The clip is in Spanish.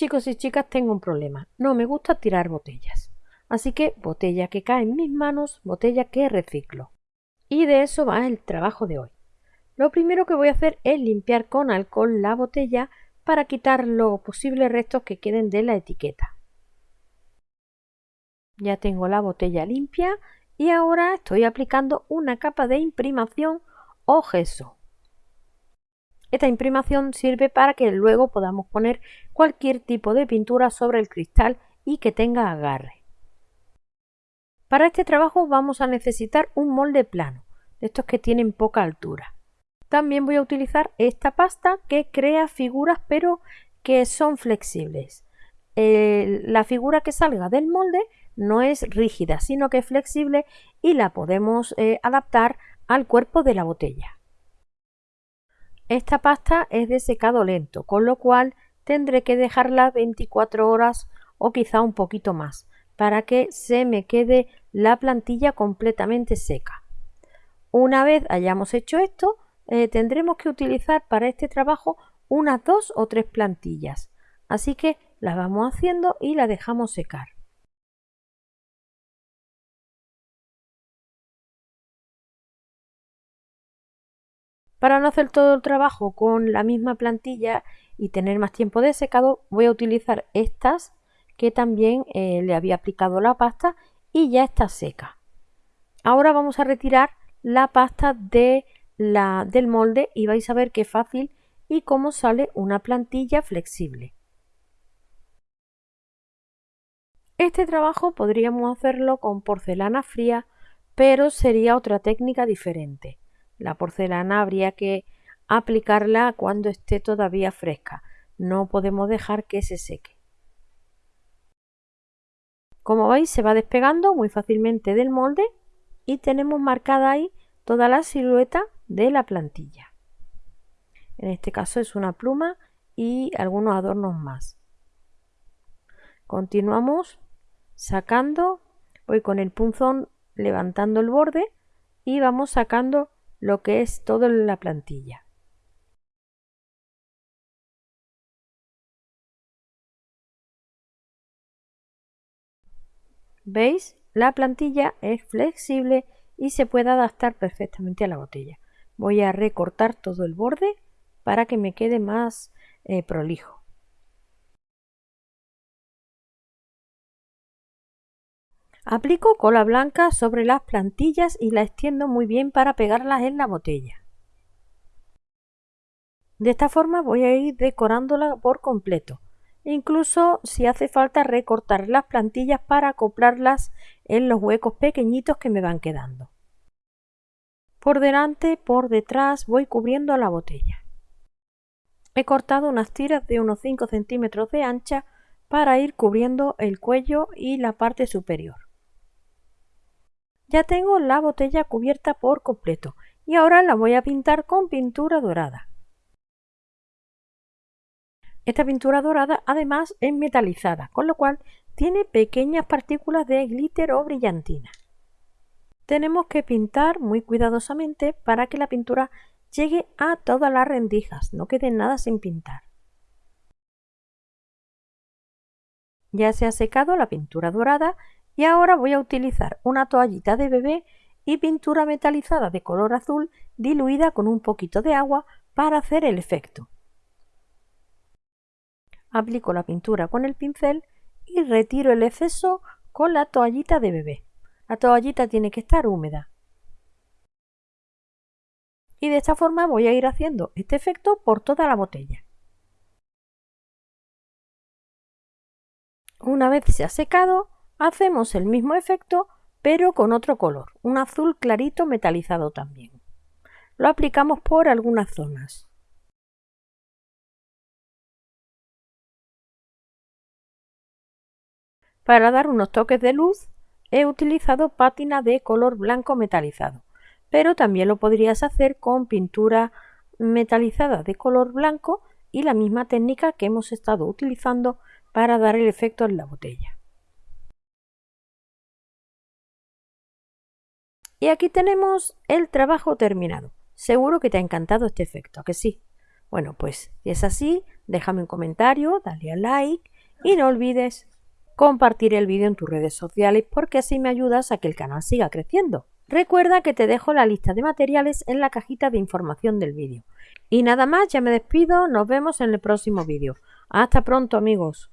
Chicos y chicas, tengo un problema. No me gusta tirar botellas. Así que botella que cae en mis manos, botella que reciclo. Y de eso va el trabajo de hoy. Lo primero que voy a hacer es limpiar con alcohol la botella para quitar los posibles restos que queden de la etiqueta. Ya tengo la botella limpia y ahora estoy aplicando una capa de imprimación o gesso. Esta imprimación sirve para que luego podamos poner cualquier tipo de pintura sobre el cristal y que tenga agarre. Para este trabajo vamos a necesitar un molde plano, de estos que tienen poca altura. También voy a utilizar esta pasta que crea figuras pero que son flexibles. la figura que salga del molde no es rígida, sino que es flexible y la podemos eh, adaptar al cuerpo de la botella. Esta pasta es de secado lento, con lo cual tendré que dejarla 24 horas o quizá un poquito más para que se me quede la plantilla completamente seca. Una vez hayamos hecho esto, eh, tendremos que utilizar para este trabajo unas dos o tres plantillas. Así que las vamos haciendo y la dejamos secar. Para no hacer todo el trabajo con la misma plantilla y tener más tiempo de secado, voy a utilizar estas que también eh, le había aplicado la pasta y ya está seca. Ahora vamos a retirar la pasta de la, del molde y vais a ver qué fácil y cómo sale una plantilla flexible. Este trabajo podríamos hacerlo con porcelana fría, pero sería otra técnica diferente. La porcelana habría que aplicarla cuando esté todavía fresca. No podemos dejar que se seque. Como veis se va despegando muy fácilmente del molde y tenemos marcada ahí toda la silueta de la plantilla. En este caso es una pluma y algunos adornos más. Continuamos sacando, voy con el punzón levantando el borde y vamos sacando lo que es todo la plantilla. ¿Veis? La plantilla es flexible y se puede adaptar perfectamente a la botella. Voy a recortar todo el borde para que me quede más eh, prolijo. Aplico cola blanca sobre las plantillas y la extiendo muy bien para pegarlas en la botella. De esta forma voy a ir decorándola por completo. Incluso si hace falta recortar las plantillas para acoplarlas en los huecos pequeñitos que me van quedando. Por delante, por detrás voy cubriendo la botella. He cortado unas tiras de unos 5 centímetros de ancha para ir cubriendo el cuello y la parte superior. Ya tengo la botella cubierta por completo y ahora la voy a pintar con pintura dorada. Esta pintura dorada además es metalizada, con lo cual tiene pequeñas partículas de glitter o brillantina. Tenemos que pintar muy cuidadosamente para que la pintura llegue a todas las rendijas, no quede nada sin pintar. Ya se ha secado la pintura dorada y ahora voy a utilizar una toallita de bebé y pintura metalizada de color azul diluida con un poquito de agua para hacer el efecto. Aplico la pintura con el pincel y retiro el exceso con la toallita de bebé. La toallita tiene que estar húmeda. Y de esta forma voy a ir haciendo este efecto por toda la botella. Una vez se ha secado, Hacemos el mismo efecto pero con otro color, un azul clarito metalizado también. Lo aplicamos por algunas zonas. Para dar unos toques de luz he utilizado pátina de color blanco metalizado, pero también lo podrías hacer con pintura metalizada de color blanco y la misma técnica que hemos estado utilizando para dar el efecto en la botella. Y aquí tenemos el trabajo terminado. Seguro que te ha encantado este efecto, que sí? Bueno, pues si es así, déjame un comentario, dale a like y no olvides compartir el vídeo en tus redes sociales porque así me ayudas a que el canal siga creciendo. Recuerda que te dejo la lista de materiales en la cajita de información del vídeo. Y nada más, ya me despido, nos vemos en el próximo vídeo. Hasta pronto amigos.